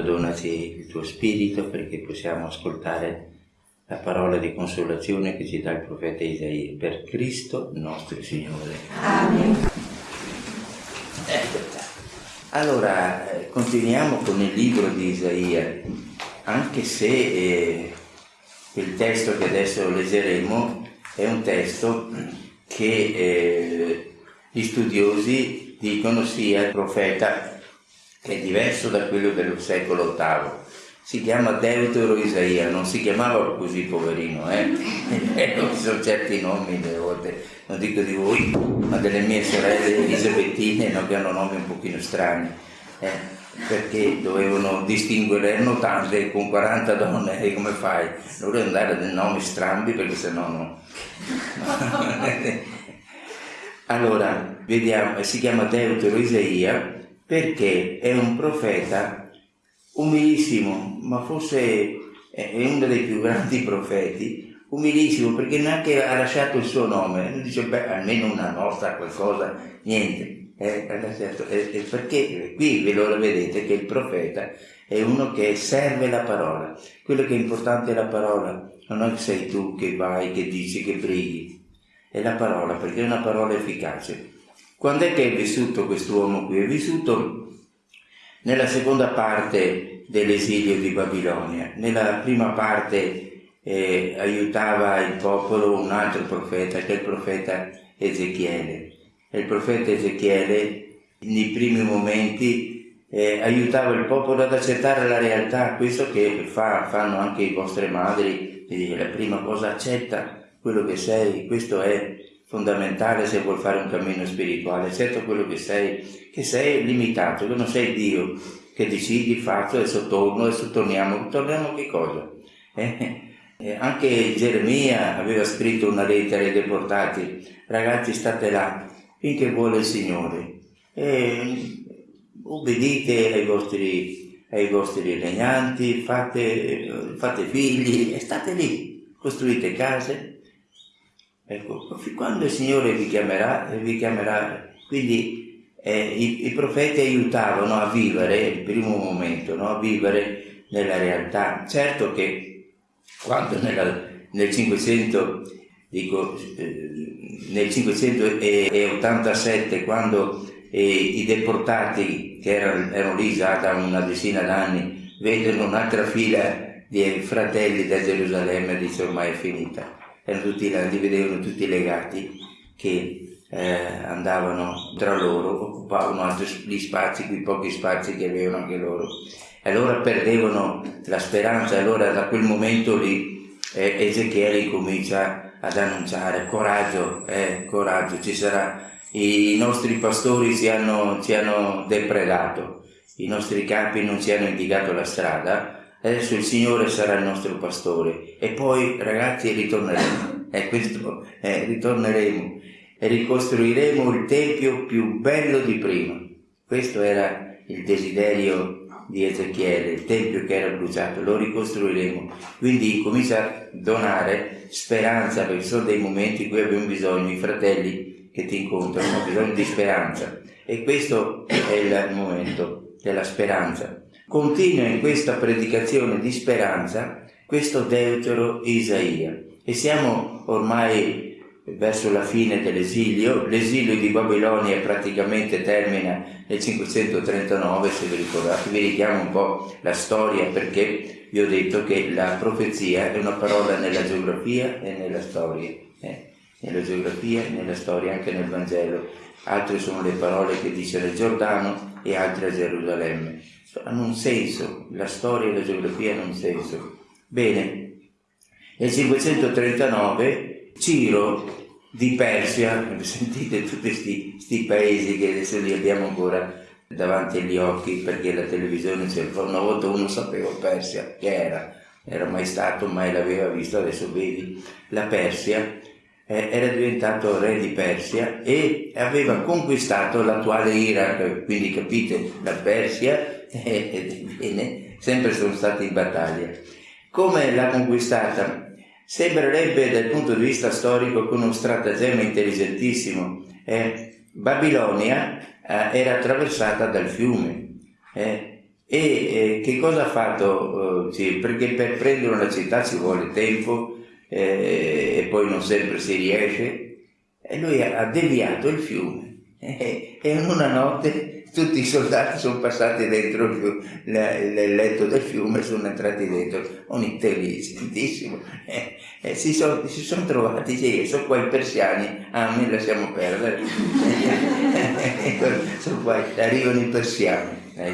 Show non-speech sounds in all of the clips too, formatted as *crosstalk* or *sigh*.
Donaci il tuo spirito perché possiamo ascoltare la parola di consolazione che ci dà il profeta Isaia per Cristo nostro Signore. Amen. Ecco. Allora, eh, continuiamo con il libro di Isaia, anche se eh, il testo che adesso leggeremo è un testo che eh, gli studiosi dicono sia il profeta che è diverso da quello del secolo VIII. Si chiama Deutero Isaia, non si chiamava così poverino, eh? *laughs* ci sono certi nomi delle volte, non dico di voi, ma delle mie sorelle elisabethine no, che hanno nomi un pochino strani, eh? perché dovevano distinguere, erano tante, con 40 donne, e come fai? Non devi andare a dei nomi strambi perché sennò no. *laughs* *laughs* allora, vediamo, si chiama Deutero Isaia perché è un profeta umilissimo, ma forse è uno dei più grandi *laughs* profeti, umilissimo perché neanche ha lasciato il suo nome, dice beh almeno una nostra qualcosa, niente, eh, eh, perché qui ve lo vedete che il profeta è uno che serve la parola, quello che è importante è la parola, non è che sei tu che vai, che dici, che preghi, è la parola perché è una parola efficace. Quando è che è vissuto quest'uomo qui? È vissuto nella seconda parte dell'esilio di Babilonia. Nella prima parte eh, aiutava il popolo un altro profeta, che è il profeta Ezechiele. E il profeta Ezechiele nei primi momenti eh, aiutava il popolo ad accettare la realtà, questo che fa, fanno anche i vostre madri, la prima cosa accetta quello che sei, questo è fondamentale se vuoi fare un cammino spirituale, certo quello che sei, che sei limitato, che non sei Dio, che decidi, faccio, adesso torno, adesso torniamo, torniamo a che cosa? Eh? Eh, anche Geremia aveva scritto una lettera ai deportati, ragazzi state là, finché vuole il Signore, eh, obbedite ai vostri, ai vostri regnanti, fate, fate figli e state lì, costruite case, Ecco, quando il Signore vi chiamerà, vi chiamerà, quindi eh, i, i, profeti aiutavano a vivere il primo momento, no? a vivere nella realtà. Certo che quando nella, nel 500, dico, eh, nel 587, quando eh, i deportati che erano, erano lì già da una decina d'anni, vedono un'altra fila di fratelli da Gerusalemme, dice ormai è finita erano tutti, li vedevano tutti legati che eh, andavano tra loro, occupavano altri gli spazi, quei pochi spazi che avevano anche loro. E allora perdevano la speranza, allora da quel momento lì eh, Ezechiele comincia ad annunciare coraggio, eh, coraggio, ci sarà, i nostri pastori ci hanno, ci hanno depredato, i nostri capi non ci hanno indicato la strada, adesso il Signore sarà il nostro pastore e poi ragazzi ritorneremo, *laughs* e questo, eh, ritorneremo e ricostruiremo il tempio più bello di prima. Questo era il desiderio di Ezechiele, il tempio che era bruciato, lo ricostruiremo. Quindi comincia a donare speranza, perché sono dei momenti in cui abbiamo bisogno, i fratelli che ti incontrano hanno bisogno di speranza. E questo è il momento della speranza continua in questa predicazione di speranza questo deutero Isaia. E siamo ormai verso la fine dell'esilio, l'esilio di Babilonia praticamente termina nel 539 se vi ricordate, vi richiamo un po' la storia perché vi ho detto che la profezia è una parola nella geografia e nella storia, eh? nella geografia e nella storia, anche nel Vangelo, altre sono le parole che dice nel Giordano e altre a Gerusalemme hanno un senso, la storia e la geografia hanno un senso. Bene, nel 539 Ciro di Persia, *laughs* sentite tutti questi paesi che adesso li abbiamo ancora davanti agli occhi perché la televisione c'era, una volta uno sapeva Persia che era, era mai stato, mai l'aveva visto, adesso vedi, la Persia eh, era diventato re di Persia e aveva conquistato l'attuale Iraq, quindi capite, la Persia *laughs* e bene, sempre sono stati in battaglia. Come l'ha conquistata? Sembrerebbe dal punto di vista storico con uno stratagemma intelligentissimo. Eh, Babilonia eh, era attraversata dal fiume eh, E eh, che cosa ha fatto? Eh, sì, perché per prendere una città ci vuole tempo eh, e poi non sempre si riesce. E lui ha deviato il fiume *laughs* e in una notte tutti i soldati sono passati dentro il, fiume, il letto del fiume e sono entrati dentro, un intelligentissimo. E, e si, sono, si sono trovati, sì, sono qua i persiani, ah, mi lasciamo perdere. *laughs* sono qua, arrivano i persiani. Eh.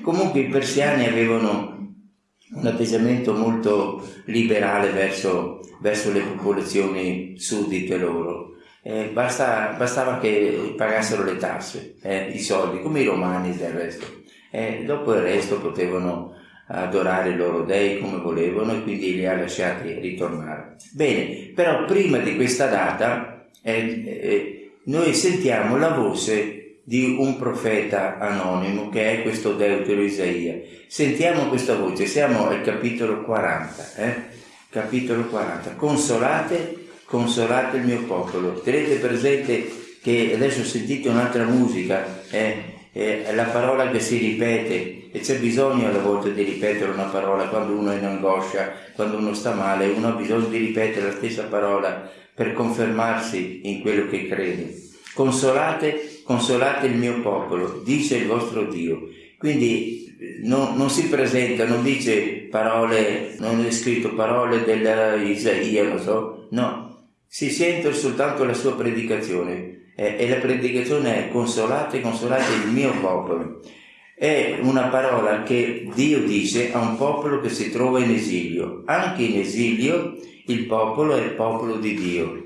Comunque i persiani avevano un atteggiamento molto liberale verso, verso le popolazioni suddite loro eh, basta, bastava che pagassero le tasse, eh, i soldi, come i romani del resto. Eh, dopo il resto potevano adorare i loro dei come volevano e quindi li ha lasciati ritornare. Bene, però prima di questa data eh, eh, noi sentiamo la voce di un profeta anonimo che è questo Deutero Isaia. Sentiamo questa voce, siamo al capitolo 40, eh? capitolo 40. Consolate consolate il mio popolo. Tenete presente che adesso sentite un'altra musica, eh, è la parola che si ripete e c'è bisogno alle volte di ripetere una parola quando uno è in angoscia, quando uno sta male, uno ha bisogno di ripetere la stessa parola per confermarsi in quello che crede. Consolate, consolate il mio popolo, dice il vostro Dio. Quindi non, non, si presenta, non dice parole, non è scritto parole dell'Isaia, non so, no, si sente soltanto la sua predicazione eh, e la predicazione è consolate, consolate il mio popolo. È una parola che Dio dice a un popolo che si trova in esilio. Anche in esilio il popolo è il popolo di Dio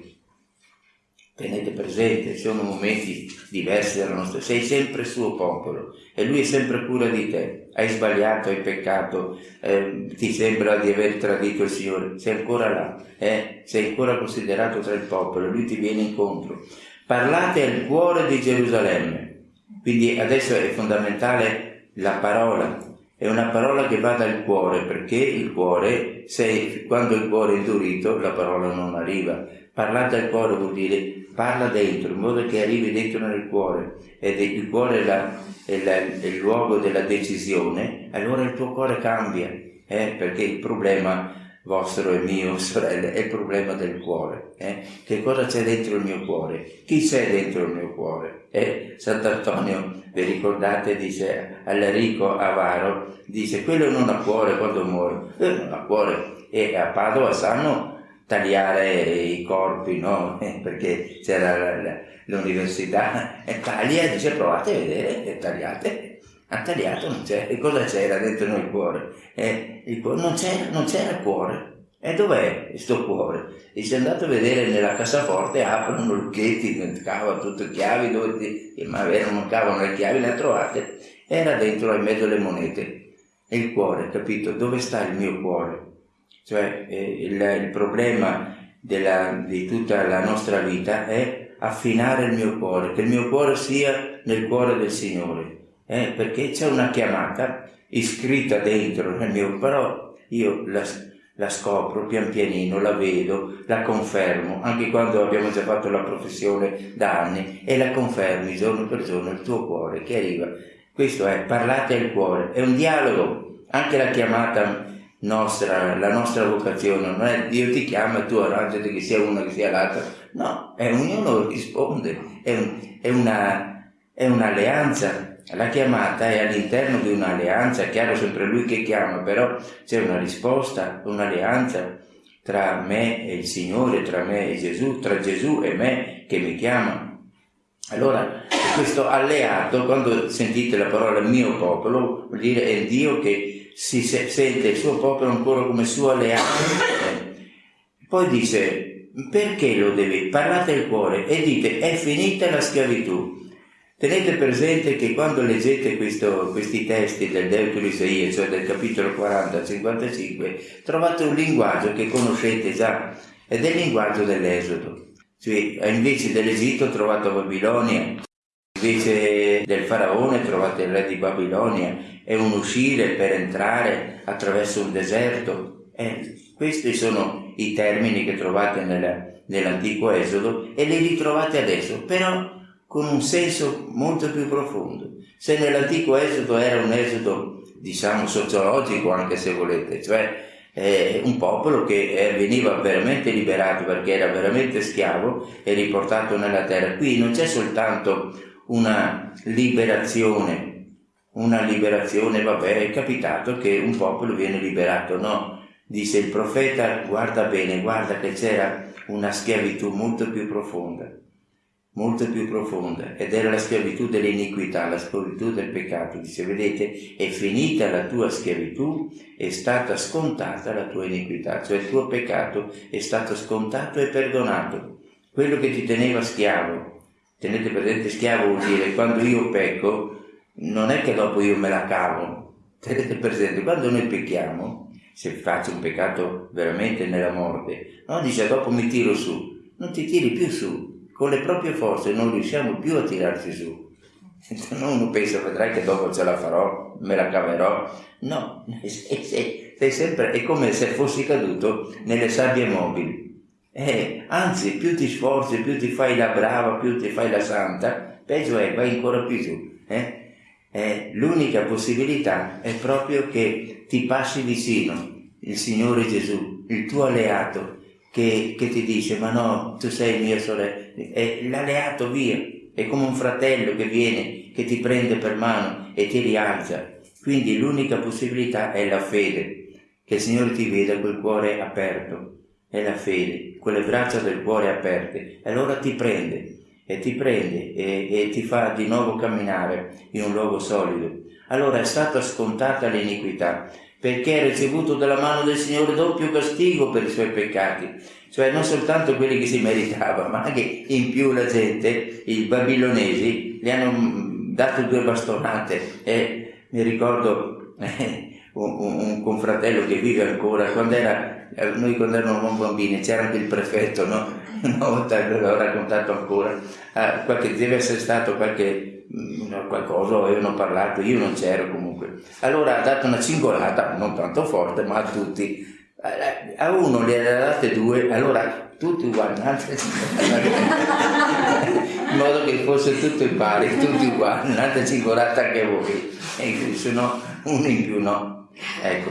tenete presente, sono momenti diversi dalla nostra, sei sempre suo popolo e lui è sempre cura di te. Hai sbagliato, hai peccato, eh, ti sembra di aver tradito il Signore, sei ancora là, eh? sei ancora considerato tra il popolo, lui ti viene incontro. Parlate al cuore di Gerusalemme, quindi adesso è fondamentale la parola, è una parola che va dal cuore, perché il cuore, se, quando il cuore è indurito, la parola non arriva. Parlate al cuore vuol dire parla dentro, in modo che arrivi dentro nel cuore, ed il cuore è, la, è, la, è il luogo della decisione, allora il tuo cuore cambia, eh? perché il problema vostro e mio, *laughs* sorelle, è il problema del cuore. Eh? Che cosa c'è dentro il mio cuore? Chi c'è dentro il mio cuore? Eh? Sant'Antonio, vi ricordate, dice all'Enrico Avaro, dice quello non ha cuore quando muore, eh, non ha cuore. E a Padova sanno tagliare i corpi, no? *laughs* perché c'era l'università e taglia dice provate a vedere e tagliate. Ha tagliato, non c'era. E cosa c'era dentro nel cuore? Eh, il cuore non, c'era, cuore. E dov'è questo cuore? E se andate a vedere nella cassaforte, aprono lucchetti, cavano tutte chiavi, dove ti, ma non cavano le chiavi, le trovate. Era dentro in mezzo alle monete. E il cuore, capito? Dove sta il mio cuore? Cioè eh, il, il, problema della, di tutta la nostra vita è affinare il mio cuore, che il mio cuore sia nel cuore del Signore, eh, perché c'è una chiamata iscritta dentro nel mio, però io la, la scopro pian pianino, la vedo, la confermo, anche quando abbiamo già fatto la professione da anni, e la confermi giorno per giorno il tuo cuore che arriva. Questo è parlate al cuore, è un dialogo, anche la chiamata nostra, la nostra vocazione non è Dio ti chiama e tu arrangiati che sia una che sia l'altra, no, è ognuno risponde, è, un, è, una, è un'alleanza. La chiamata è all'interno di un'alleanza, è chiaro sempre lui che chiama, però c'è una risposta, un'alleanza tra me e il Signore, tra me e Gesù, tra Gesù e me che mi chiama. Allora, questo alleato, quando sentite la parola mio popolo, vuol dire è Dio che si sente il suo popolo ancora come suo alleato. Poi dice, perché lo devi? Parlate il cuore e dite, è finita la schiavitù. Tenete presente che quando leggete questo, questi testi del Deutero Isaia, cioè del capitolo 40 55, trovate un linguaggio che conoscete già, ed è il linguaggio dell'Esodo. Cioè, invece dell'Egitto trovate Babilonia, Invece del faraone trovate il re di Babilonia, è un uscire per entrare attraverso un deserto. Eh, questi sono i termini che trovate nel, nell'antico Esodo e li ritrovate adesso, però con un senso molto più profondo. Se nell'antico Esodo era un Esodo diciamo sociologico anche se volete, cioè eh, un popolo che eh, veniva veramente liberato perché era veramente schiavo e riportato nella terra. Qui non c'è soltanto una liberazione, una liberazione, vabbè, è capitato che un popolo viene liberato, no? Dice il profeta, guarda bene, guarda che c'era una schiavitù molto più profonda molto più profonda ed era la schiavitù dell'iniquità, la schiavitù del peccato. Dice, vedete, è finita la tua schiavitù, è stata scontata la tua iniquità, cioè il tuo peccato è stato scontato e perdonato. Quello che ti teneva schiavo, tenete presente schiavo vuol dire quando io pecco, non è che dopo io me la cavo, tenete presente, quando noi pecchiamo, se faccio un peccato veramente nella morte, no, dice dopo mi tiro su, non ti tiri più su, con le proprie forze non riusciamo più a tirarci su. *laughs* Uno pensa, vedrai che dopo ce la farò, me la caverò. No, *laughs* sei sempre, è come se fossi caduto nelle sabbie mobili. Eh, anzi, più ti sforzi, più ti fai la brava, più ti fai la santa, peggio è, vai ancora più su. Eh? Eh, l'unica possibilità è proprio che ti passi vicino il Signore Gesù, il tuo alleato, che, che, ti dice ma no, tu sei mia sorella, è l'alleato via, è come un fratello che viene, che ti prende per mano e ti rialza. Quindi l'unica possibilità è la fede, che il Signore ti veda quel cuore aperto, è la fede, quelle braccia del cuore aperte, e allora ti prende, e ti prende e, e ti fa di nuovo camminare in un luogo solido. Allora è stata scontata l'iniquità, perché ha ricevuto dalla mano del Signore doppio castigo per i suoi peccati, cioè non soltanto quelli che si meritava, ma anche in più la gente, i babilonesi, gli hanno dato due bastonate. E mi ricordo *laughs* eh, un, un, confratello che vive ancora, quando era, noi quando eravamo bambini c'era anche il prefetto, no? *laughs* Una volta l'ho raccontato ancora, ah, qualche, deve essere stato qualche Mm, qualcosa avevano parlato, io non c'ero comunque. Allora ha dato una cingolata, non tanto forte, ma a tutti. A uno le ha date due, allora tutti uguali, in modo che fosse tutto pari, tutti uguali, un'altra cingolata anche voi, e se no uno in più no. Ecco,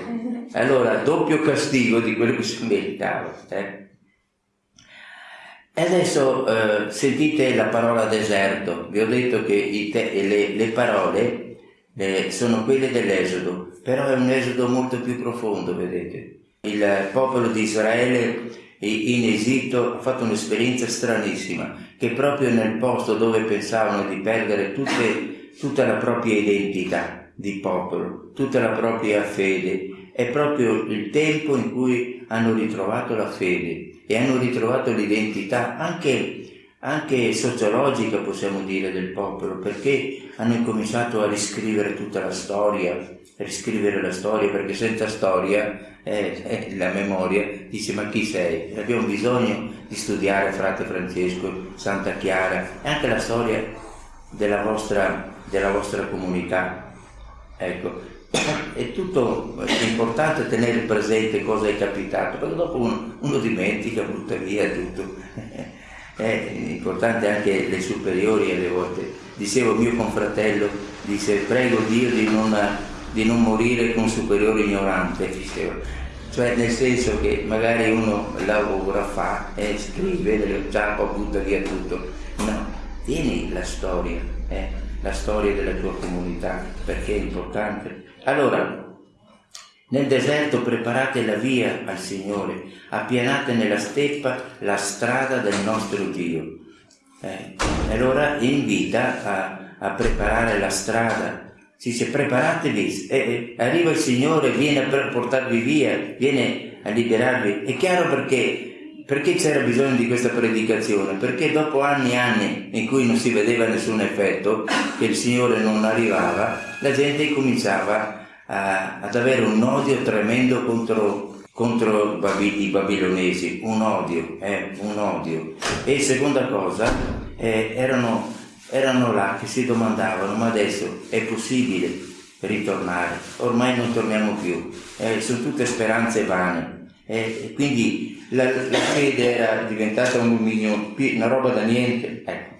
allora doppio castigo di quello che si meritava. Eh? E adesso eh, sentite la parola deserto. Vi ho detto che le, le, parole eh, sono quelle dell'Esodo, però è un esodo molto più profondo, vedete. Il popolo di Israele in Egitto ha fatto un'esperienza stranissima, che proprio nel posto dove pensavano di perdere tutte, tutta la propria identità di popolo, tutta la propria fede, è proprio il tempo in cui hanno ritrovato la fede e hanno ritrovato l'identità anche, anche sociologica, possiamo dire, del popolo, perché hanno incominciato a riscrivere tutta la storia, riscrivere la storia, perché senza storia eh, eh, la memoria dice ma chi sei? Abbiamo bisogno di studiare frate Francesco, Santa Chiara e anche la storia della vostra, della vostra comunità. Ecco, *coughs* è tutto è importante tenere presente cosa è capitato, perché dopo uno, uno dimentica, butta via tutto. *laughs* È importante anche le superiori alle volte. Dicevo mio confratello, dice prego Dio di non, di non morire con superiore ignorante, diceva. Cioè nel senso che magari uno lavora, fa, eh, scrive, già butta via tutto. No, tieni la storia, eh, la storia della tua comunità, perché è importante allora, nel deserto preparate la via al Signore, appianate nella steppa la strada del nostro Dio. Eh, allora invita a, a, preparare la strada. Si dice preparatevi, eh, arriva il Signore, viene per portarvi via, viene a liberarvi. È chiaro perché perché c'era bisogno di questa predicazione? Perché dopo anni e anni in cui non si vedeva nessun effetto, che il Signore non arrivava, la gente cominciava a, ad avere un odio tremendo contro, contro i babilonesi, un odio, eh, un odio. E seconda cosa, eh, erano, erano là che si domandavano, ma adesso è possibile ritornare? Ormai non torniamo più, eh, sono tutte speranze vane. E quindi la, la, fede era diventata un dominio, una roba da niente. Ecco.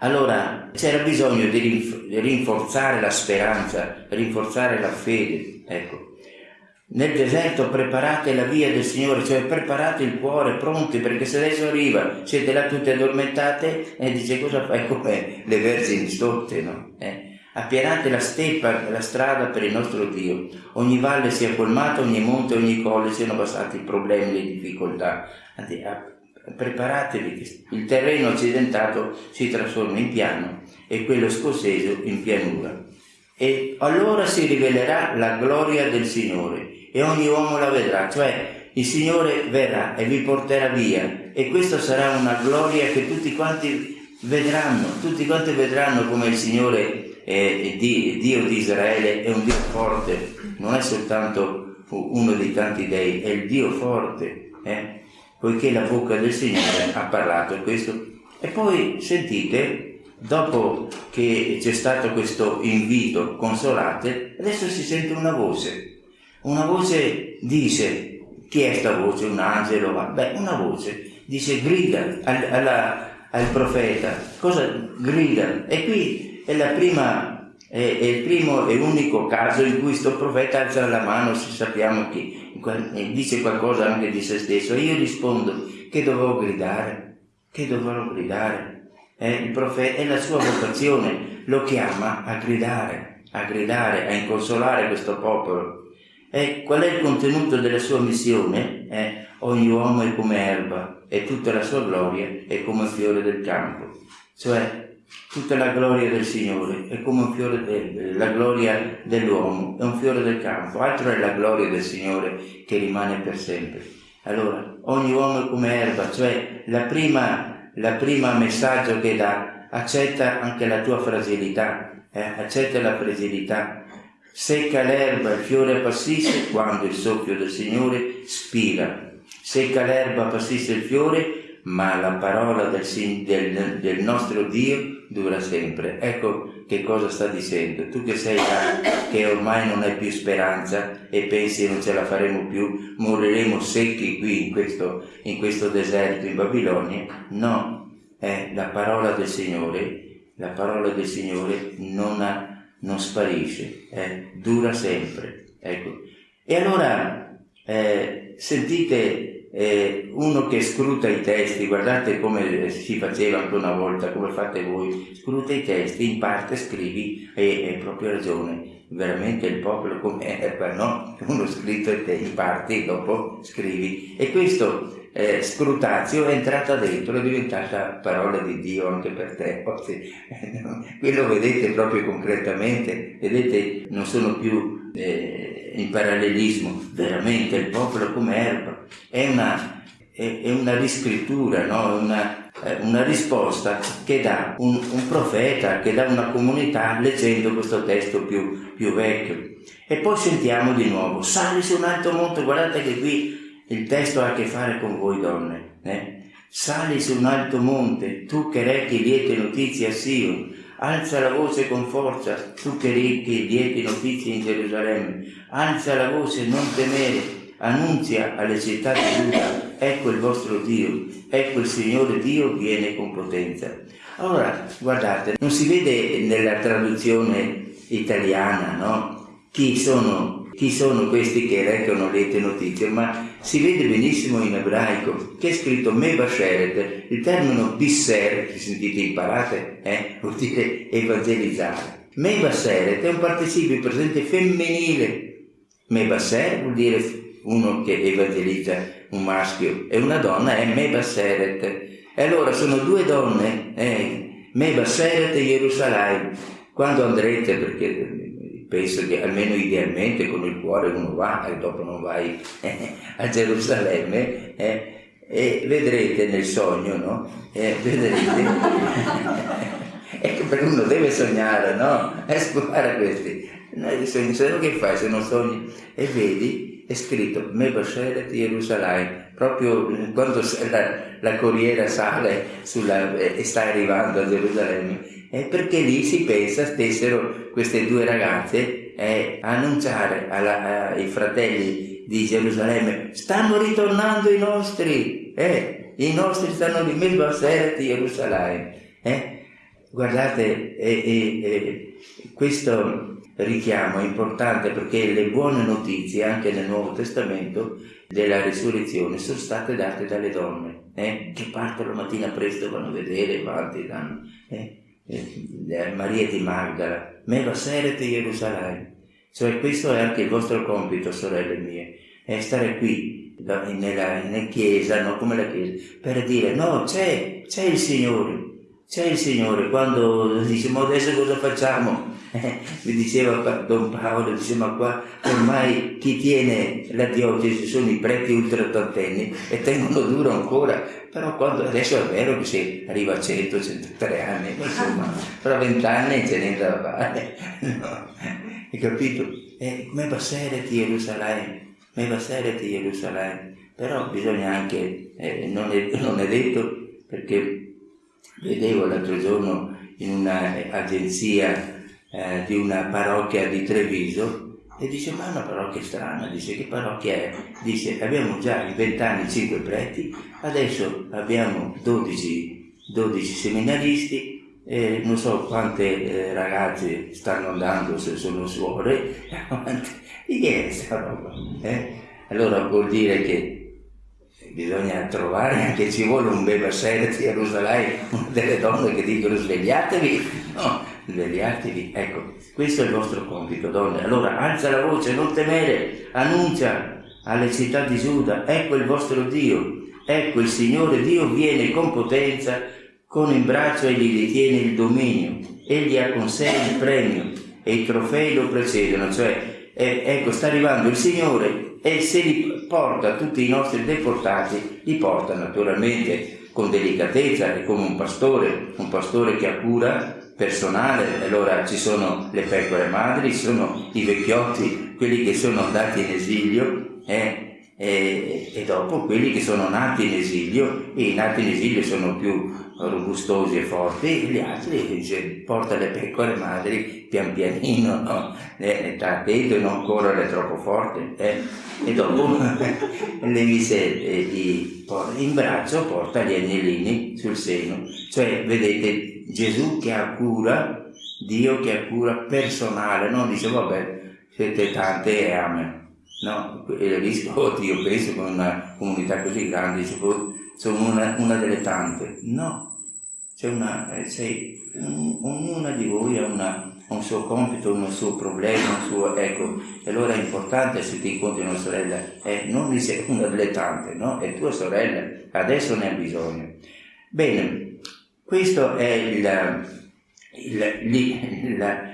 Allora c'era bisogno di rinforzare la speranza, rinforzare la fede. Ecco. Nel deserto preparate la via del Signore, cioè preparate il cuore, pronti, perché se adesso arriva, siete là tutte addormentate e dice cosa fai come le vergini stotte, no? Eh? Appianate la steppa, la strada per il nostro Dio. Ogni valle sia colmata, ogni monte, ogni colle siano passati problemi, le difficoltà. Preparatevi, il terreno accidentato si trasforma in piano e quello scosceso in pianura. E allora si rivelerà la gloria del Signore e ogni uomo la vedrà, cioè il Signore verrà e vi porterà via e questa sarà una gloria che tutti quanti vedranno, tutti quanti vedranno come il Signore è Dio di Israele è un Dio forte, non è soltanto uno dei tanti dei, è il Dio forte, eh? poiché la bocca del Signore ha parlato questo. E poi sentite, dopo che c'è stato questo invito, consolate, adesso si sente una voce una voce dice, chi è sta voce? Un angelo? Beh, una voce dice grida al, alla, al profeta, cosa grida? E qui è prima, è, è, il primo e unico caso in cui questo profeta alza la mano, se sappiamo che dice qualcosa anche di se stesso. E io rispondo che dovevo gridare, che dovevo gridare. Eh, il profeta è la sua vocazione, lo chiama a gridare, a gridare, a inconsolare questo popolo. E qual è il contenuto della sua missione? Eh, ogni uomo è come erba e tutta la sua gloria è come fiore del campo. Cioè, tutta la gloria del Signore è come un fiore del, la gloria dell'uomo è un fiore del campo, altro è la gloria del Signore che rimane per sempre. Allora, ogni uomo è come erba, cioè la prima, la prima messaggio che dà, accetta anche la tua fragilità, eh, accetta la fragilità, Secca l'erba, il fiore appassisce quando il soffio del Signore spira. Secca l'erba, appassisce il fiore, ma la parola del, del, del, nostro Dio dura sempre. Ecco che cosa sta dicendo. Tu che sei là, che ormai non hai più speranza e pensi non ce la faremo più, moriremo secchi qui in questo, in questo deserto in Babilonia. No, è la parola del Signore, la parola del Signore non ha non sparisce, eh, dura sempre. Ecco. E allora eh, sentite eh, uno che scruta i testi, guardate come si faceva anche una volta, come fate voi, scruta i testi, in parte scrivi e hai proprio ragione, veramente il popolo come erba, no? Uno scritto e te in parte dopo scrivi. E questo eh, scrutazio è entrata dentro, è diventata parola di Dio anche per te. Oggi, qui lo vedete proprio concretamente, vedete, non sono più eh, in parallelismo, veramente il popolo come erba. È una, è, è una riscrittura, no? una, eh, una, risposta che dà un, un, profeta, che dà una comunità leggendo questo testo più, più vecchio. E poi sentiamo di nuovo, sali su un alto monte, guardate che qui il testo ha a che fare con voi donne. Eh? Sali su un alto monte, tu che rechi liete notizie a Sion, alza la voce con forza, tu che rechi liete notizie in Gerusalemme, alza la voce, non temere, annunzia alle città di Giuda, ecco il vostro Dio, ecco il Signore Dio viene con potenza. Allora, guardate, non si vede nella traduzione italiana, no? Chi sono chi sono questi che recano liete notizie, ma si vede benissimo in ebraico che è scritto Mebasheret, il termine bisser, che sentite imparate, eh, vuol dire evangelizzare. Mebasheret è un participio presente femminile. Mebasser vuol dire uno che evangelizza un maschio e una donna è Mebaseret. E allora sono due donne, eh, Mebaseret e Gerusalemme. Quando andrete, perché penso che almeno idealmente con il cuore uno va e dopo non vai eh, a Gerusalemme eh, e vedrete nel sogno, no? Eh, vedrete. *laughs* ecco perché uno deve sognare, no? E scopare questi. Noi sogni, se no che fai se non sogni? E vedi, è scritto Mebasheret Gerusalemme, proprio quando la, la corriera sale sulla, e sta arrivando a Gerusalemme, è perché lì si pensa stessero queste due ragazze eh, a annunciare alla, ai fratelli di Gerusalemme stanno ritornando i nostri, eh, i nostri stanno di Melbaseret Gerusalemme. Eh. guardate, e, e, e questo richiamo è importante perché le buone notizie anche nel Nuovo Testamento della risurrezione sono state date dalle donne eh, che partono la mattina presto vanno a vedere avanti danno eh, eh, Maria di Magdala me va serete Gerusalemme cioè questo è anche il vostro compito sorelle mie è stare qui nella, nella chiesa no? come la chiesa per dire no c'è c'è il Signore c'è il Signore quando dice ma adesso cosa facciamo *laughs* mi diceva Don Paolo, diceva ma qua ormai chi tiene la diocesi sono i preti ultraottantenni e tengono duro ancora, però quando, adesso è vero che si arriva a 100, 103 anni, insomma, *laughs* fra vent'anni ce n'è da fare, *laughs* no? hai capito? E come passare di Gerusalemme, come passare di Gerusalemme, però bisogna anche, eh, non, è, non è detto perché vedevo l'altro giorno in un'agenzia eh, di una parrocchia di Treviso e dice ma è una parrocchia strana, dice che parrocchia è? Dice abbiamo già in vent'anni cinque preti, adesso abbiamo 12, 12 seminaristi, eh, non so quante eh, ragazze stanno andando, se sono suore, *laughs* di che è questa roba? Eh? Allora vuol dire che bisogna trovare anche ci vuole un bel a Gerusalemme, delle donne che dicono svegliatevi, no, svegliatevi. Ecco, questo è il vostro compito, donne. Allora alza la voce, non temere, annuncia alle città di Giuda, ecco il vostro Dio, ecco il Signore Dio viene con potenza, con il braccio e gli ritiene il dominio, egli ha con sé il premio e i trofei lo precedono, cioè eh, ecco sta arrivando il Signore e se li porta tutti i nostri deportati, li porta naturalmente con delicatezza e come un pastore, un pastore che ha cura personale, allora ci sono le pecore madri, ci sono i vecchiotti, quelli che sono andati in esilio eh, e, e, dopo quelli che sono nati in esilio e i nati in esilio sono più robustosi e forti e gli altri dice, porta le pecore madri pian pianino, no? eh, attento e non correre troppo forte eh? e dopo *laughs* le mise eh, in braccio porta gli agnellini sul seno, cioè vedete Gesù che ha cura, Dio che ha cura personale, non dice vabbè siete tante e amen. No, il rischio, *laughs* io penso con una comunità così grande, sono una, una delle tante. No, c'è una, eh, sei, ognuna di voi ha, una, un suo compito, un suo problema, un suo, ecco, e allora è importante se ti incontri una sorella, eh, non dice una delle tante, no? È tua sorella, adesso ne ha bisogno. Bene, questo è il,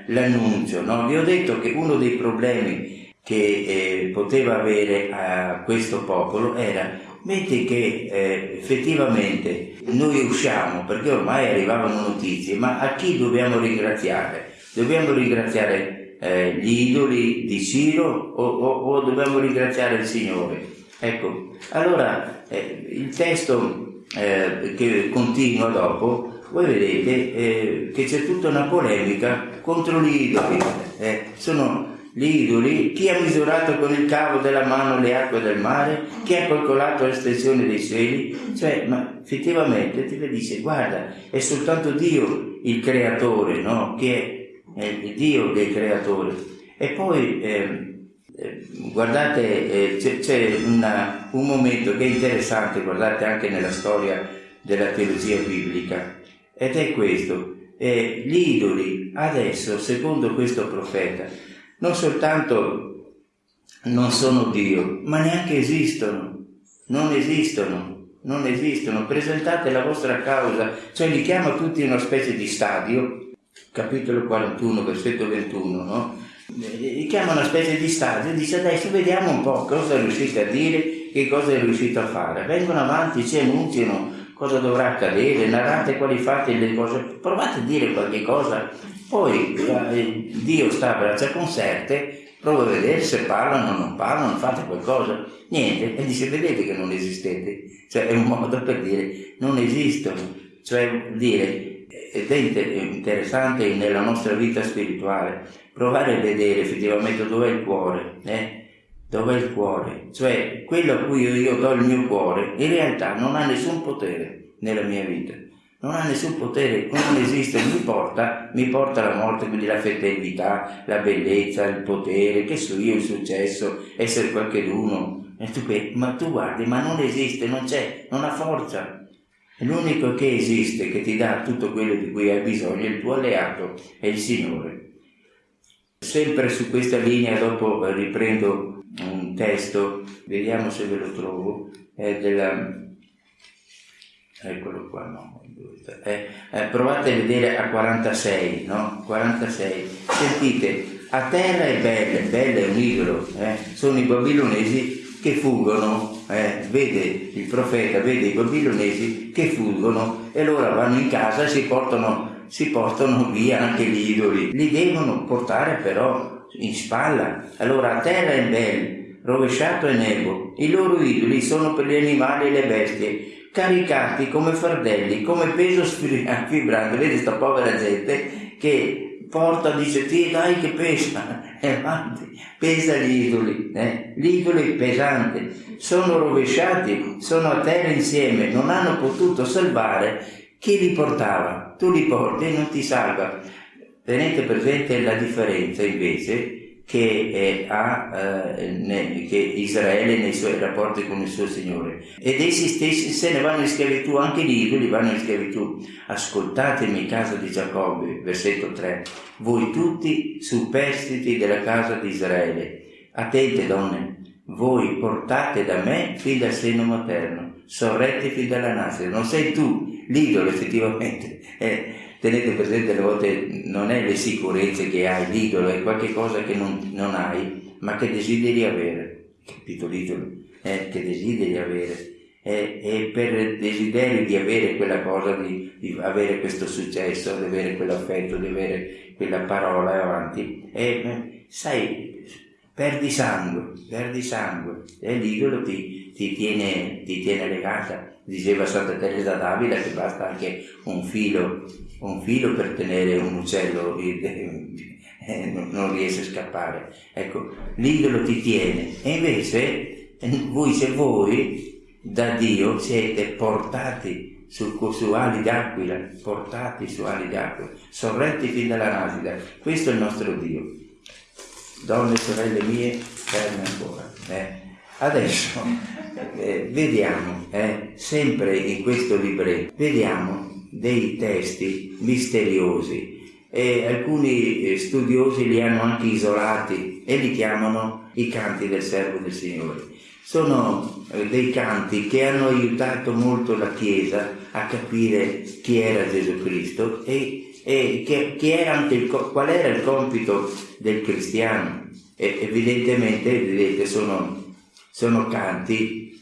l'annuncio. No? Vi ho detto che uno dei problemi che eh, poteva avere a questo popolo era metti che eh, effettivamente noi usciamo perché ormai arrivavano notizie, ma a chi dobbiamo ringraziare? Dobbiamo ringraziare eh, gli idoli di Ciro o, o, o, dobbiamo ringraziare il Signore? Ecco, allora eh, il testo eh, che continua dopo, voi vedete eh, che c'è tutta una polemica contro gli idoli. Eh, sono idoli, chi ha misurato con il cavo della mano le acque del mare, chi ha calcolato l'estensione dei cieli, cioè, ma effettivamente ti dice, guarda, è soltanto Dio il creatore, no? Che è, il Dio che è il creatore. E poi eh, guardate, eh, c'è, un momento che è interessante, guardate anche nella storia della teologia biblica, ed è questo. Eh, gli idoli adesso, secondo questo profeta, non soltanto non sono Dio, ma neanche esistono. Non esistono, non esistono. Presentate la vostra causa, cioè li chiama tutti in una specie di stadio, capitolo 41, versetto 21, no? gli chiama una specie di stadio e dice adesso vediamo un po' cosa riuscite a dire, che cosa è riuscito a fare. Vengono avanti, ci annunciano cosa dovrà accadere, narrate quali fate le cose, provate a dire qualche cosa, poi eh, Dio sta a braccia conserte, prova a vedere se parlano o non parlano, fate qualcosa, niente, e dice vedete che non esistete, cioè è un modo per dire non esistono, cioè dire ed è interessante nella nostra vita spirituale. Provare a vedere effettivamente dov'è il cuore, eh? Dov'è il cuore, cioè quello a cui io, do il mio cuore in realtà non ha nessun potere nella mia vita, non ha nessun potere, non esiste, mi porta, mi porta la morte, quindi la fedeltà, la bellezza, il potere, che so io, il successo, essere qualcheduno. Ma tu guardi, ma non esiste, non c'è, non ha forza. L'unico che esiste, che ti dà tutto quello di cui hai bisogno, è il tuo alleato, è il Signore. Sempre su questa linea, dopo riprendo un testo, vediamo se ve lo trovo, è della... eccolo qua, no, eh, eh, provate a vedere a 46, no? 46, sentite, a terra è bella, bella è un idolo, eh? sono i babilonesi che fuggono, eh? vede il profeta, vede i babilonesi che fuggono e loro vanno in casa e si portano si portano via anche gli idoli, li devono portare però in spalla. Allora a terra è bello, rovesciato è nebo, i loro idoli sono per gli animali e le bestie, caricati come fardelli, come peso fibrante. *laughs* Vedi sta povera gente che porta, dice, ti dai che pesa, *laughs* e avanti, pesa gli idoli, eh? l'idolo è pesante, sono rovesciati, sono a terra insieme, non hanno potuto salvare chi li portava? Tu li porti e non ti salva. Tenete presente la differenza invece che, ha eh, ne, che Israele nei suoi rapporti con il suo Signore. Ed essi stessi se ne vanno in schiavitù, anche gli idoli vanno in schiavitù. Ascoltatemi, casa di Giacobbe, versetto 3. Voi tutti superstiti della casa di Israele. Attente donne, voi portate da me fin dal seno materno, sorretti fin dalla nascita. Non sei tu l'idolo effettivamente, *laughs* eh, tenete presente alle volte non è le sicurezze che hai, l'idolo è qualcosa che non, non hai, ma che desideri avere, capito l'idolo? Eh, che desideri avere. E, e, per desiderio di avere quella cosa, di, di, avere questo successo, di avere quell'affetto, di avere quella parola avanti, e eh, sai, perdi sangue, perdi sangue, e l'idolo ti, ti, tiene, ti tiene legata diceva Santa Teresa d'Avila che basta anche un filo, un filo per tenere un uccello *laughs* eh, non riesce a scappare. Ecco, l'idolo ti tiene. E invece voi se voi da Dio siete portati su, su ali d'aquila, portati su ali d'aquila, sorretti fin dalla nascita. Questo è il nostro Dio. Donne, sorelle mie, ferme ancora. Eh? Adesso eh, vediamo, eh, sempre in questo libretto, vediamo dei testi misteriosi e alcuni eh, studiosi li hanno anche isolati e li chiamano i canti del servo del Signore. Sono eh, dei canti che hanno aiutato molto la Chiesa a capire chi era Gesù Cristo e, e che, era il, qual era il compito del cristiano. E evidentemente, vedete, sono sono canti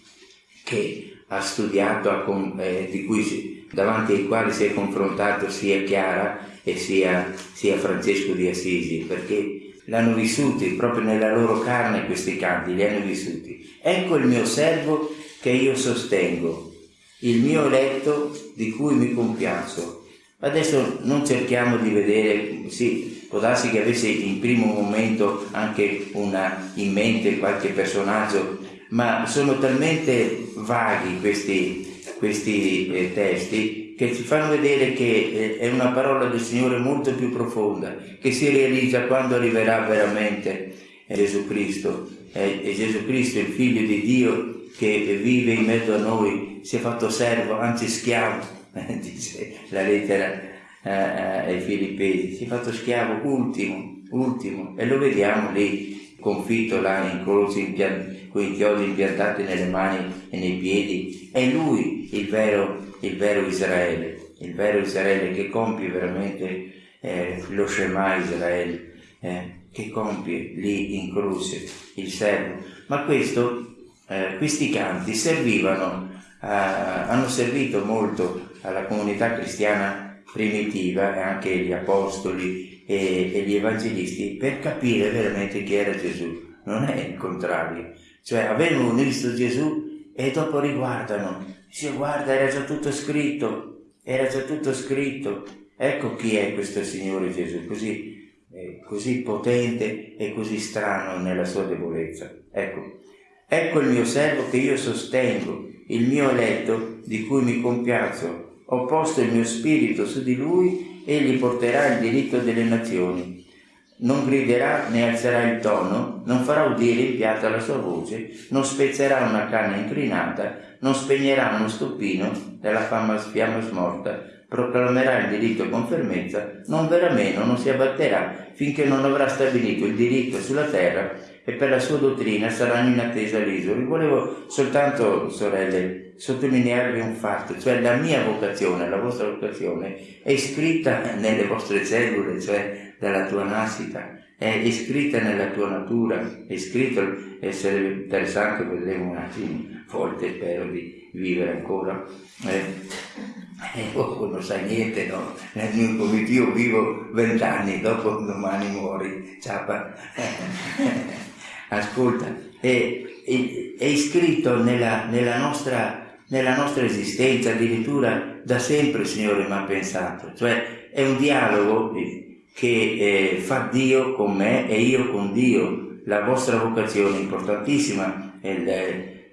che ha studiato, eh, di cui davanti ai quali si è confrontato sia Chiara e sia, sia Francesco di Assisi, perché l'hanno vissuti proprio nella loro carne questi canti, li hanno vissuti. Ecco il mio servo che io sostengo, il mio eletto di cui mi compiaccio. Adesso non cerchiamo di vedere, sì, può darsi che avesse in primo momento anche una, in mente qualche personaggio ma sono talmente vaghi questi, questi eh, testi che ci fanno vedere che eh, è una parola del Signore molto più profonda, che si realizza quando arriverà veramente Gesù Cristo. È, è Gesù Cristo, il Figlio di Dio, che vive in mezzo a noi, si è fatto servo, anzi schiavo, *laughs* dice la lettera eh, eh, ai Filippesi, si è fatto schiavo ultimo, ultimo, e lo vediamo lì, confitto là in croce con i chiodi impiantati nelle mani e nei piedi, è lui il vero, il vero Israele, il vero Israele che compie veramente eh, lo Shema Israele, eh, che compie lì in croce il servo. Ma questo, eh, questi canti servivano, hanno servito molto alla comunità cristiana primitiva e anche gli apostoli e, e gli evangelisti per capire veramente chi era Gesù. Non è il contrario, cioè avevano visto Gesù e dopo riguardano, dice guarda era già tutto scritto, era già tutto scritto, ecco chi è questo Signore Gesù, così, eh, così potente e così strano nella sua debolezza. Ecco, ecco il mio servo che io sostengo, il mio eletto di cui mi compiaccio, Ho posto il mio spirito su di lui, egli porterà il diritto delle nazioni. Non griderà né alzerà il tono, non farà udire in piazza la sua voce, non spezzerà una canna inclinata, non spegnerà uno stoppino della fama fiamma smorta, proclamerà il diritto con fermezza, non verrà meno, non si abbatterà finché non avrà stabilito il diritto sulla terra e per la sua dottrina saranno in attesa l'isoli. Volevo soltanto, sorelle, sottolinearvi un fatto, cioè la mia vocazione, la vostra vocazione è iscritta nelle vostre cellule, cioè dalla tua nascita, è iscritta nella tua natura, è scritto, e sarebbe interessante, vedremo un attimo, volte spero di vivere ancora. Eh, eh, oh, non sai niente, no? Comito io vivo vent'anni, dopo domani muori, ciapa. *laughs* Ascolta, è, è, è iscritto nella, nella, nostra, nella nostra esistenza, addirittura da sempre il Signore mi ha pensato, cioè è un dialogo che eh, fa Dio con me e io con Dio. La vostra vocazione è importantissima, è il,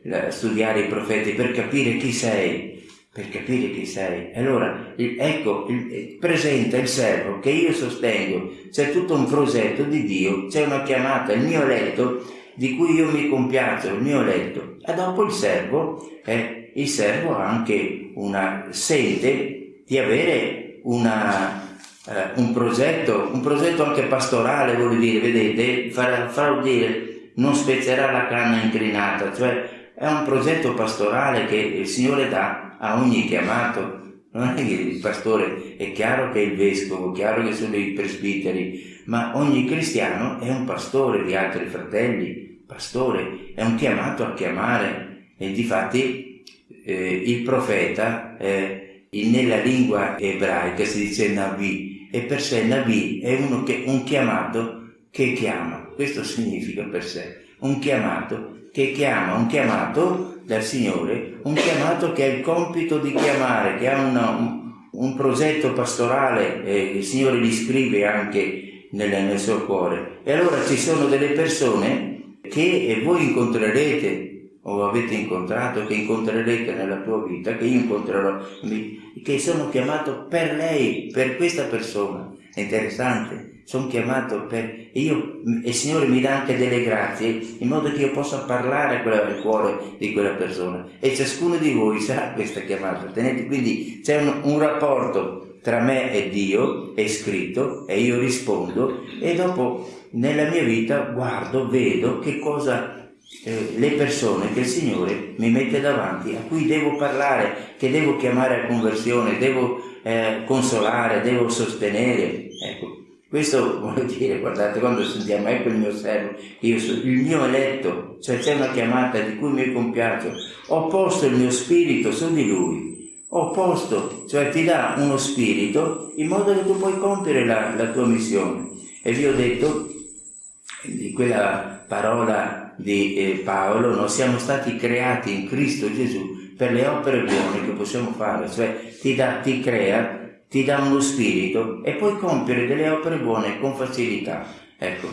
il, studiare i profeti per capire chi sei, per capire chi sei. Allora, il, ecco, il, presenta il servo che io sostengo, c'è tutto un progetto di Dio, c'è una chiamata, il mio letto, di cui io mi compiaccio, il mio letto. E dopo il servo, eh, il servo ha anche una sede di avere una, eh, un progetto, un progetto anche pastorale, vuol dire, vedete, farà, farà dire, non spezzerà la canna inclinata, cioè è un progetto pastorale che il Signore dà a ogni chiamato. Non è che il pastore è chiaro che è il vescovo, chiaro che sono i presbiteri, ma ogni cristiano è un pastore di altri fratelli, pastore, è un chiamato a chiamare. E difatti eh, il profeta eh, nella lingua ebraica si dice Navi e per sé Navi è uno che, un chiamato che chiama, questo significa per sé, un chiamato che chiama, un chiamato dal Signore, un chiamato che ha il compito di chiamare, che ha una, un, un, progetto pastorale, eh, il Signore gli scrive anche nel, nel suo cuore. E allora ci sono delle persone che voi incontrerete o avete incontrato, che incontrerete nella tua vita, che io incontrerò, che sono chiamato per lei, per questa persona. È interessante sono chiamato per... E, io, e il Signore mi dà anche delle grazie in modo che io possa parlare al cuore di quella persona. E ciascuno di voi sa questa chiamata. Tenete, quindi c'è un, un rapporto tra me e Dio, è scritto, e io rispondo, e dopo nella mia vita guardo, vedo che cosa eh, le persone che il Signore mi mette davanti, a cui devo parlare, che devo chiamare a conversione, devo eh, consolare, devo sostenere. Ecco, questo *laughs* vuol dire, guardate, quando sentiamo, ecco il mio servo, io sono il mio eletto, cioè c'è una chiamata di cui mi compiaccio, ho posto il mio spirito su di lui, ho posto, cioè ti dà uno spirito in modo che tu puoi compiere la, la tua missione. E vi ho detto di quella parola di eh, Paolo, noi siamo stati creati in Cristo Gesù per le opere buone che possiamo fare, cioè ti, da, ti crea ti dà uno spirito e puoi compiere delle opere buone con facilità. Ecco.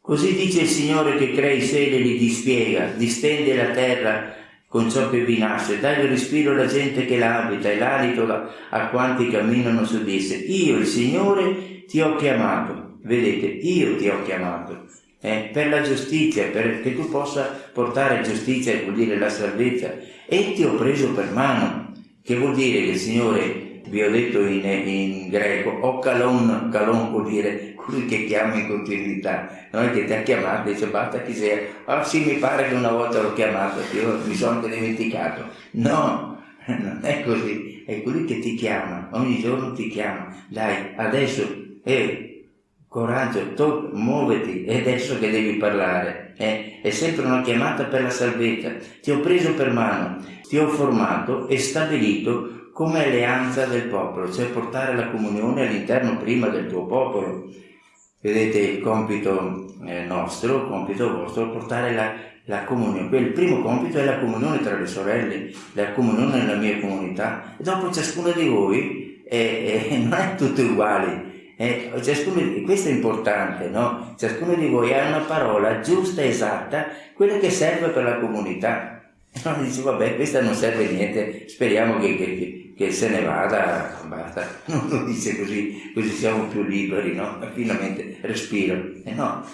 Così dice il Signore che crea i cieli e li dispiega, distende la terra con ciò che vi nasce, dà il respiro alla gente che l'abita e l'alito a quanti camminano su di esse. Io, il Signore, ti ho chiamato. Vedete, io ti ho chiamato. Eh, per la giustizia, perché tu possa portare giustizia, vuol dire la salvezza, e ti ho preso per mano, che vuol dire che il Signore vi ho detto in, in greco, o calon, calon vuol dire colui che chiama in continuità, non è che ti ha chiamato dice basta chi sei, ah sì mi pare che una volta l'ho chiamato, io mi sono anche dimenticato, no, *laughs* non è così, è colui che ti chiama, ogni giorno ti chiama, dai, adesso, eh, coraggio, to- muoviti, è adesso che devi parlare, eh? è sempre una chiamata per la salvezza, ti ho preso per mano, ti ho formato e stabilito come alleanza del popolo, cioè portare la comunione all'interno prima del tuo popolo. Vedete il compito eh, nostro, il compito vostro, portare la, la comunione. Il primo compito è la comunione tra le sorelle, la comunione nella mia comunità. E dopo ciascuno di voi eh, *laughs* eh, non è tutto uguale. Eh, ciascuno, questo è importante, no? Ciascuno di voi ha una parola giusta, esatta, quella che serve per la comunità. *laughs* E non dice, vabbè, questa non serve a niente, speriamo che, che, che se ne vada, basta, *laughs* non lo dice così, così siamo più liberi, no? Finalmente respiro. *laughs* E no,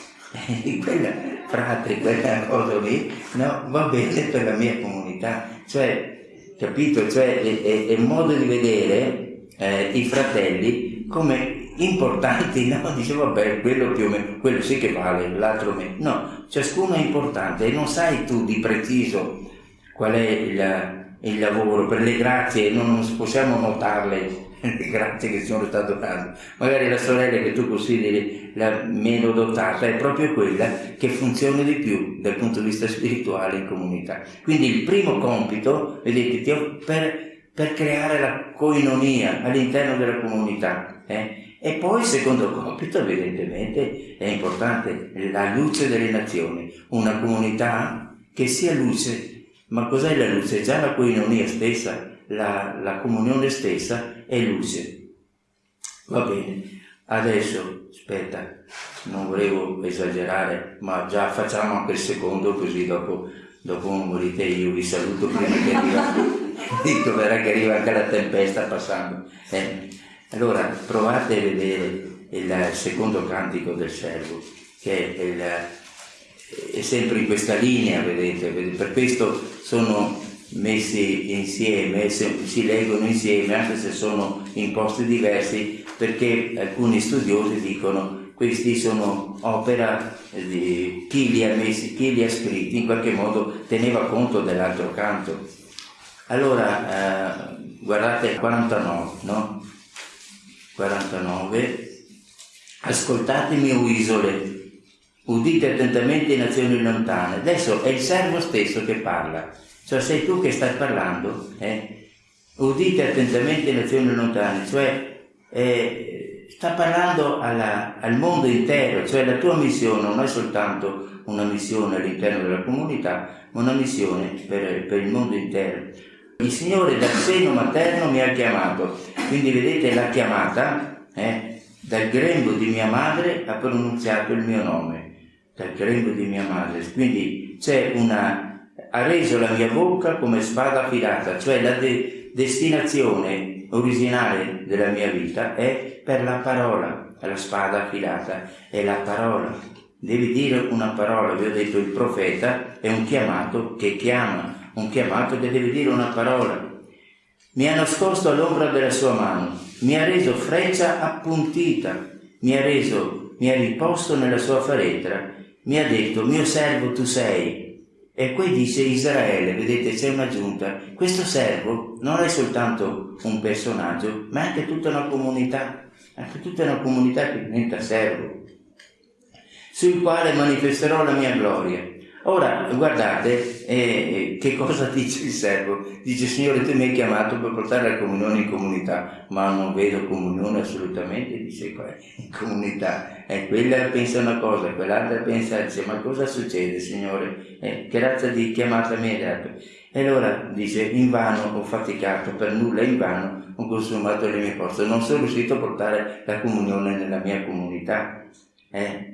quella frate, quella cosa lì, no, va bene per la mia comunità. Cioè, capito? Cioè, è, è, è modo di vedere eh, i fratelli come importanti, no? *laughs* Dice vabbè, quello più o meno, quello sì che vale, l'altro meno. No, ciascuno è importante e non sai tu di preciso qual è il, il lavoro, per le grazie non possiamo notarle, *laughs* le grazie che sono state dando. Magari la sorella che tu consideri la meno dotata è proprio quella che funziona di più dal punto di vista spirituale in comunità. Quindi il primo compito, vedete, per, per creare la coinonia all'interno della comunità. Eh? E poi il secondo compito evidentemente è importante, la luce delle nazioni, una comunità che sia luce. Ma cos'è la luce? Già la coinonia stessa, la, la comunione stessa è luce. Va bene, adesso aspetta, non volevo esagerare, ma già facciamo anche il secondo così dopo, dopo morite io vi saluto prima che arriva, *laughs* dico verrà che arriva anche la tempesta passando. Eh. Allora provate a vedere il secondo cantico del servo, che è, il, è sempre in questa linea, vedete, per questo sono messi insieme, si leggono insieme, anche se sono in posti diversi, perché alcuni studiosi dicono questi sono opera di chi li ha messi, chi li ha scritti, in qualche modo teneva conto dell'altro canto. Allora, eh, guardate 49, no? 49, ascoltatemi o isole, udite attentamente nazioni lontane. Adesso è il servo stesso che parla, cioè sei tu che stai parlando, eh? udite attentamente nazioni lontane, cioè eh, sta parlando alla, al mondo intero, cioè la tua missione non è soltanto una missione all'interno della comunità, ma una missione per, per il mondo intero. Il Signore dal seno materno mi ha chiamato, quindi vedete la chiamata, eh? dal grembo di mia madre ha pronunziato il mio nome, dal grembo di mia madre, quindi c'è una, ha reso la mia bocca come spada affilata, cioè la de- destinazione originale della mia vita è per la parola, la spada affilata, è la parola. Devi dire una parola, vi ho detto il profeta è un chiamato che chiama, un chiamato che deve dire una parola. Mi ha nascosto all'ombra della sua mano, mi ha reso freccia appuntita, mi ha reso, mi ha riposto nella sua faretra, mi ha detto, mio servo tu sei. E qui dice Israele, vedete c'è un'aggiunta, questo servo non è soltanto un personaggio, ma è anche tutta una comunità, anche tutta una comunità che diventa servo, sul quale manifesterò la mia gloria. Ora, guardate eh, che cosa *laughs* dice il servo. Dice, Signore, tu mi hai chiamato per portare la comunione in comunità, ma non vedo comunione assolutamente, dice qua, in comunità. E quella pensa una cosa, quell'altra pensa, dice, ma cosa succede, Signore? Eh, che razza di chiamata mi hai dato? E allora dice, in vano ho faticato, per nulla in vano ho consumato le mie forze, non sono riuscito a portare la comunione nella mia comunità. Eh,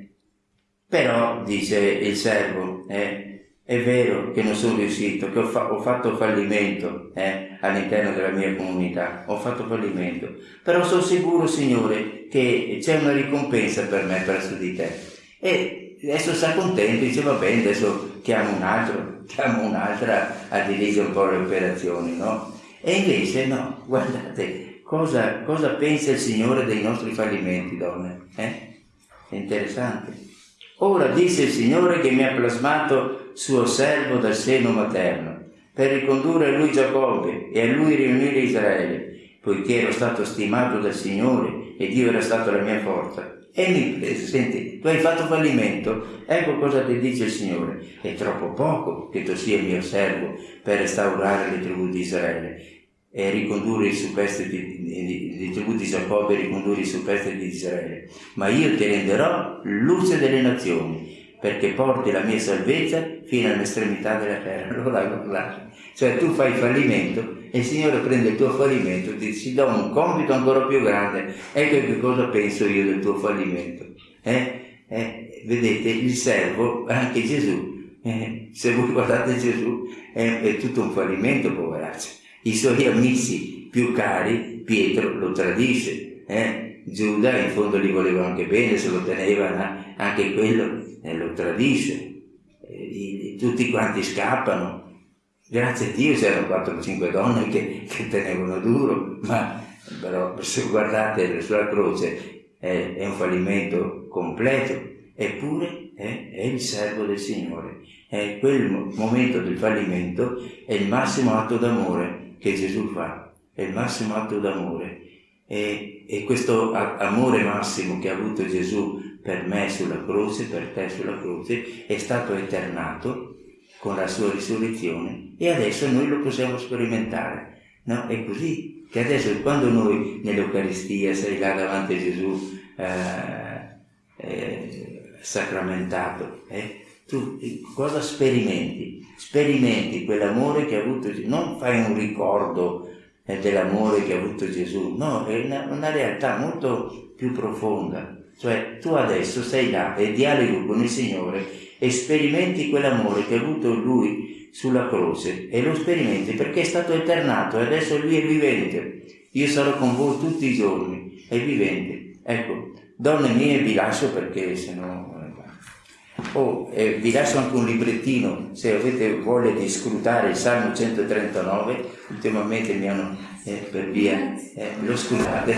però, dice il servo, eh, è vero che non sono riuscito, che ho, fa- ho fatto fallimento eh, all'interno della mia comunità, ho fatto fallimento, però sono sicuro, Signore, che c'è una ricompensa per me presso di te. E adesso sta contento, dice va bene, adesso chiamo un altro, *laughs* chiamo un'altra a dirigere un po' le operazioni, no? E invece no, *laughs* guardate, cosa, cosa pensa il Signore dei nostri fallimenti, donne? Eh? È interessante. Ora disse il Signore che mi ha plasmato suo servo dal seno materno, per ricondurre a lui Giacobbe e a lui riunire Israele, poiché ero stato stimato dal Signore e Dio era stato la mia forza. E mi prese, senti, tu hai fatto fallimento, ecco cosa ti dice il Signore, è troppo poco che tu sia mio servo per restaurare le tribù di Israele e ricondurre i superstiti di, tribù di Giacobbe ricondurre i superstiti di Israele. Ma io ti renderò luce delle nazioni, perché porti la mia salvezza fino all'estremità della terra. *laughs* Allora guardate, cioè tu fai fallimento e il Signore prende il tuo fallimento e ti, dà un compito ancora più grande. Ecco che cosa penso io del tuo fallimento. Eh? Eh, vedete, il servo, anche Gesù, eh, se voi guardate Gesù, è, è tutto un fallimento, poveraccio i suoi amici più cari, Pietro lo tradisce. Eh? Giuda in fondo gli voleva anche bene, se lo teneva, anche quello eh, lo tradisce. Eh, tutti quanti scappano. Grazie a Dio c'erano 4 o 5 donne che, che tenevano duro, ma però se guardate sulla croce è, è un fallimento completo, eppure è, è, il servo del Signore. È quel momento del fallimento, è il massimo atto d'amore che Gesù fa, è il massimo atto d'amore. E, e questo amore massimo che ha avuto Gesù per me sulla croce, per te sulla croce, è stato eternato con la sua risurrezione e adesso noi lo possiamo sperimentare. No? È così che adesso quando noi nell'Eucaristia sei là davanti a Gesù eh, eh, sacramentato, eh, tu cosa sperimenti? Sperimenti quell'amore che ha avuto Gesù, non fai un ricordo eh, dell'amore che ha avuto Gesù, no, è una, una realtà molto più profonda. Cioè tu adesso sei là e dialoghi con il Signore e sperimenti quell'amore che ha avuto Lui sulla croce e lo sperimenti perché è stato eternato e adesso lui è vivente. Io sarò con voi tutti i giorni, è vivente. Ecco, donne mie vi lascio perché se no... Oh, eh, vi lascio anche un librettino se avete voglia di scrutare il Salmo 139, ultimamente mi hanno eh, per via, eh, lo scrutate.